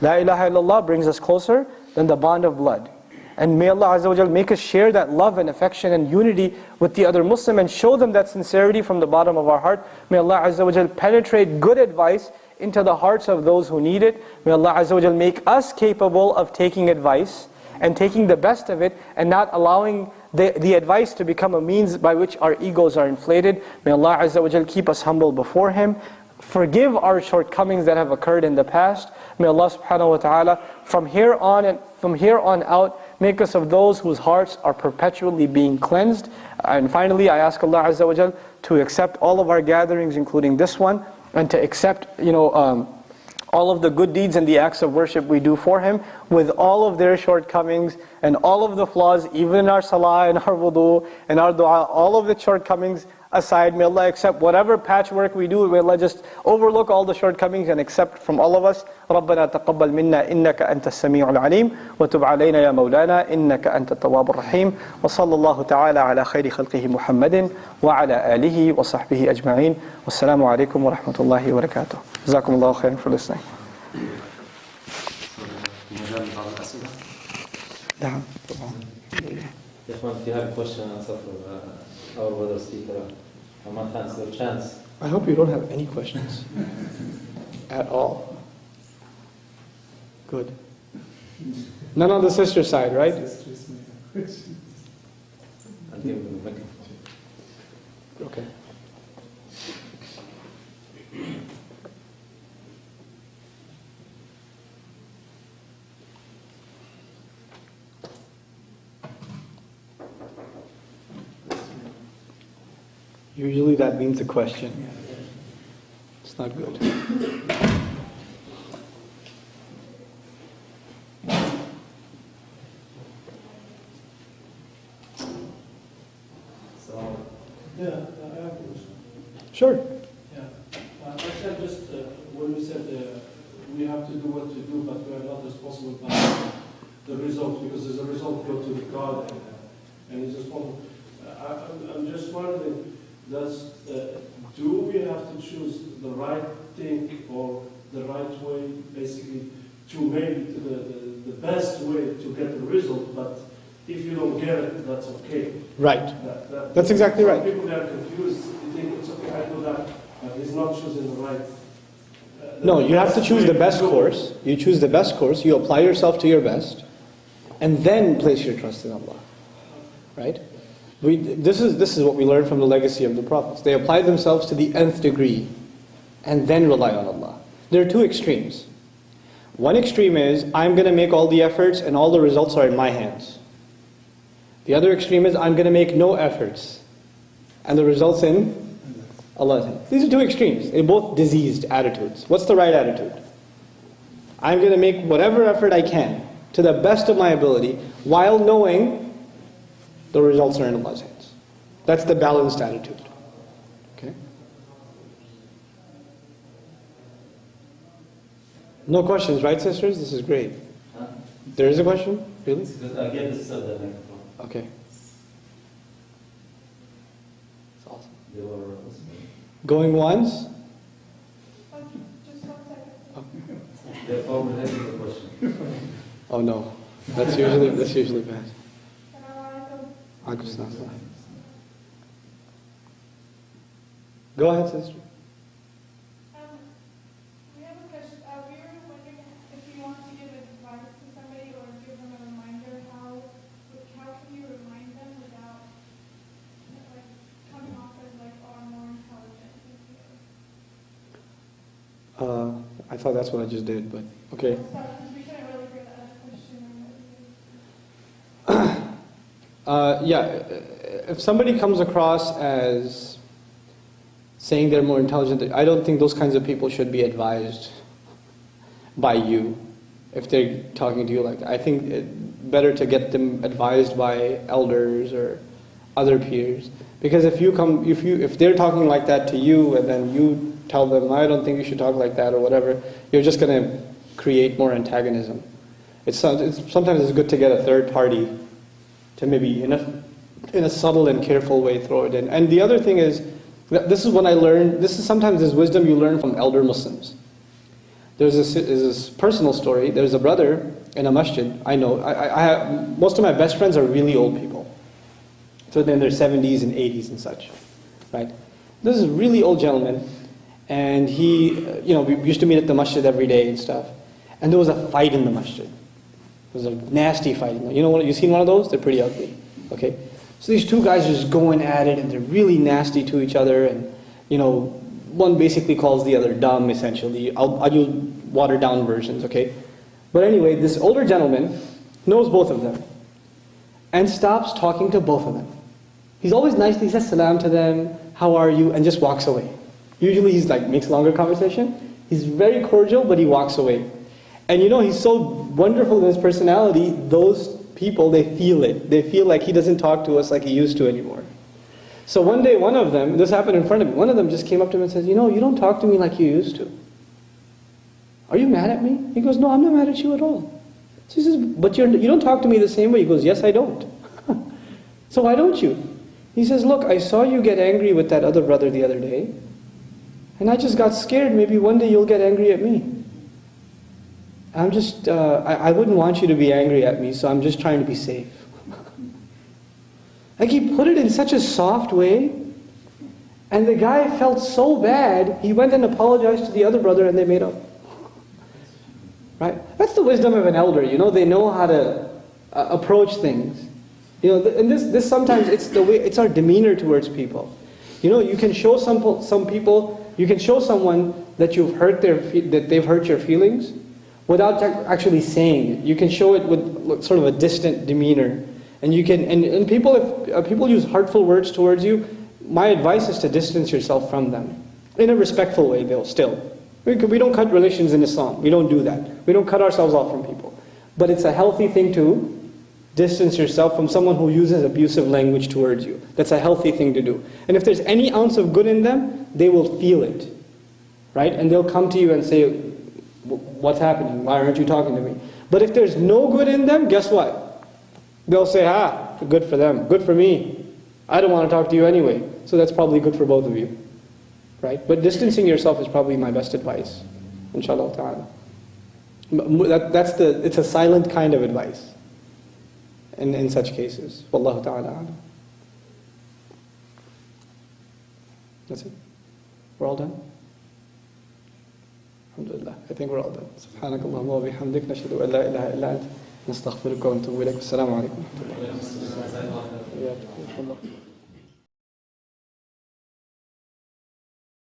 La ilaha illallah brings us closer than the bond of blood. And may Allah Azza wa Jal make us share that love and affection and unity with the other Muslim and show them that sincerity from the bottom of our heart. May Allah Azza wa Jal penetrate good advice into the hearts of those who need it. May Allah Azza wa Jal make us capable of taking advice and taking the best of it and not allowing the, the advice to become a means by which our egos are inflated. May Allah Azza wa Jal keep us humble before Him. Forgive our shortcomings that have occurred in the past. May Allah subhanahu wa ta'ala from here on and from here on out make us of those whose hearts are perpetually being cleansed. And finally, I ask Allah Azza wa to accept all of our gatherings, including this one, and to accept, you know, um, all of the good deeds and the acts of worship we do for Him with all of their shortcomings and all of the flaws, even in our salah and our wudu and our dua, all of the shortcomings aside. May Allah accept whatever patchwork we do. May Allah just overlook all the shortcomings and accept from all of us. ربنا تقبل منا إنك أنت السميع العليم وتب علينا يا مولانا إنك أنت التواب الرحيم وصلى الله تعالى على خير خلقه محمد وعلى آله وصحبه أجمعين والسلام عليكم ورحمة الله وبركاته جزاكم الله خيرا for listening نعم Ikhwan, if you have a question and answer for uh, our brother speaker, Ahmad it's your chance. I hope you don't have any questions at all. Good. None on the sister side, right? I'll give him the microphone. Okay. Usually that means a question. It's not good. So, Yeah, I have a question. Sure. Yeah. Uh, I said just, uh, when you said uh, we have to do what to do, but we are not responsible for the result, because the result go to God and, uh, and He's responsible. Uh, I, I'm- I'm just wondering, does, uh, do we have to choose the right thing or the right way, basically, to make the, the, the best way to get the result, but if you don't get it, that's okay. Right. That- that- That's exactly right. People that are confused, they think it's okay, I do that, but he's not choosing the right. uh, No, you have to choose the best course. You choose the best course. You apply yourself to your best, and then place your trust in Allah. Right? We, this is this is what we learn from the legacy of the prophets. They applied themselves to the nth degree, and then rely on Allah. There are two extremes. One extreme is I'm going to make all the efforts, and all the results are in my hands. The other extreme is I'm going to make no efforts, and the results in Allah's hands. These are two extremes. They're both diseased attitudes. What's the right attitude? I'm going to make whatever effort I can to the best of my ability while knowing the results are in Allah's hands. That's the balanced attitude. Okay? No questions, right, sisters? This is great. huh? There is a question? Really? It's good. I gave the microphone. Okay. That's awesome. Were. Going once? Therefore, we'll have the question. Oh no. That's usually that's usually bad. Go ahead, sister. Um, we have a question. Uh, we were wondering if you want to give advice to somebody or give them a reminder, how, how can you remind them without, like, coming off as like, oh, I'm more intelligent than you? Uh, I thought that's what I just did, but okay. So, because we couldn't really hear the other question or what you Uh, yeah, if somebody comes across as saying they're more intelligent, I don't think those kinds of people should be advised by you if they're talking to you like that. I think it better to get them advised by elders or other peers. Because if you come, if you, if they're talking like that to you and then you tell them, I don't think you should talk like that or whatever, you're just going to create more antagonism. It's, it's sometimes it's good to get a third party to maybe in a, in a subtle and careful way throw it in. And the other thing is, this is when I learned, this is sometimes this wisdom you learn from elder Muslims. There's this, this personal story. There's a brother in a masjid, I know, I, I, most of my best friends are really old people. So they're in their 70s and 80s and such, right? This is a really old gentleman, and he, you know, we used to meet at the masjid every day and stuff. And there was a fight in the masjid. It was a nasty fight. You know what? You seen one of those? They're pretty ugly. Okay. So these two guys are just going at it, and they're really nasty to each other. And you know, one basically calls the other dumb. Essentially, I'll, I'll use watered down versions. Okay. But anyway, this older gentleman knows both of them, and stops talking to both of them. He's always nice. He says salam to them. How are you? And just walks away. Usually he's like makes longer conversation. He's very cordial, but he walks away. And you know, he's so wonderful in his personality, those people, they feel it. They feel like he doesn't talk to us like he used to anymore. So one day, one of them, this happened in front of me, one of them just came up to him and says, You know, you don't talk to me like you used to. Are you mad at me? He goes, No, I'm not mad at you at all. So he says, But you're, you don't talk to me the same way. He goes, Yes, I don't. so why don't you? He says, Look, I saw you get angry with that other brother the other day. And I just got scared. Maybe one day you'll get angry at me. I'm just, uh, I, I wouldn't want you to be angry at me, so I'm just trying to be safe. like he put it in such a soft way, and the guy felt so bad, he went and apologized to the other brother and they made up. Right? That's the wisdom of an elder, you know, they know how to uh, approach things. You know, and this, this sometimes, it's the way, it's our demeanor towards people. You know, you can show some, some people, you can show someone that you've hurt their, that they've hurt your feelings, without actually saying it. You can show it with sort of a distant demeanor. And you can, and, and people, if uh, people use hurtful words towards you, my advice is to distance yourself from them. In a respectful way, though, still. We, we don't cut relations in Islam. We don't do that. We don't cut ourselves off from people. But it's a healthy thing to distance yourself from someone who uses abusive language towards you. That's a healthy thing to do. And if there's any ounce of good in them, they will feel it. Right? And they'll come to you and say, what's happening? Why aren't you talking to me? But if there's no good in them, guess what? They'll say, ah, good for them, good for me. I don't want to talk to you anyway. So that's probably good for both of you. Right? But distancing yourself is probably my best advice. Inshallah ta'ala. That, that's the, it's a silent kind of advice in, in such cases. Wallahu ta'ala. That's it. We're all done? الحمد لله I think we're all done سبحانك اللهم وبحمدك نشهد أن لا إله إلا أنت نستغفرك ونتوب إليك والسلام عليكم ورحمة الله وبركاته